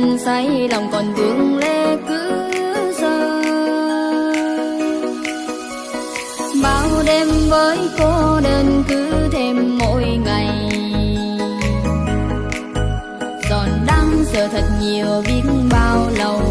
anh say lòng còn vương lẽ cứ giờ bao đêm với cô đơn cứ thêm mỗi ngày. Giòn đang giờ thật nhiều biết bao lâu.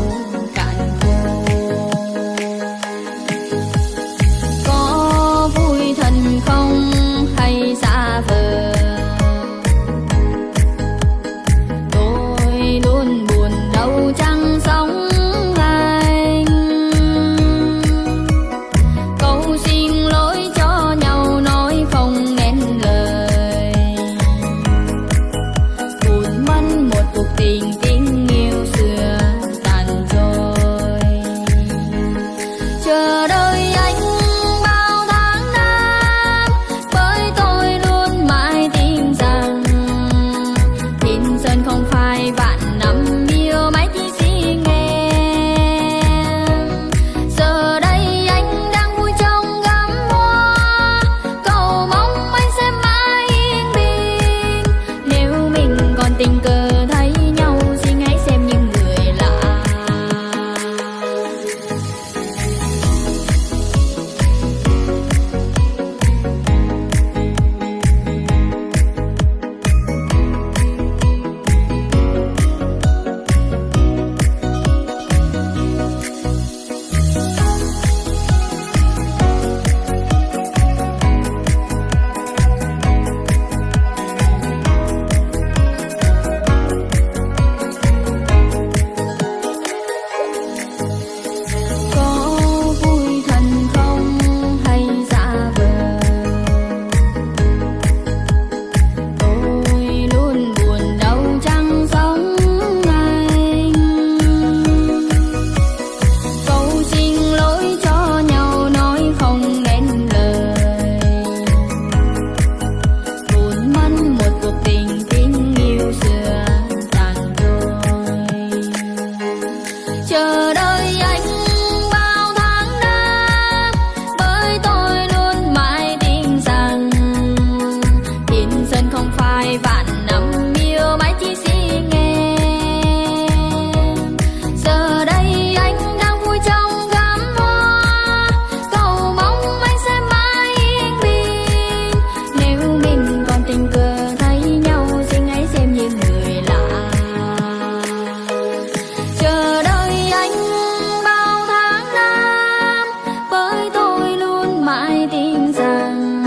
tin rằng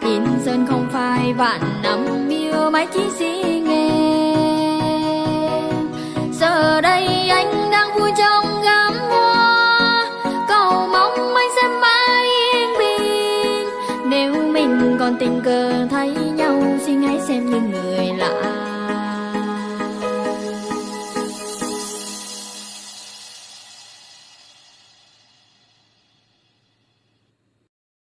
Tin dân không phải vạn năm yêu mãi chỉ si nghe. Giờ đây anh đang vui trong gắm hoa, Cầu mong anh sẽ mãi yên bình. Nếu mình còn tình cờ thấy nhau, xin hãy xem như người lạ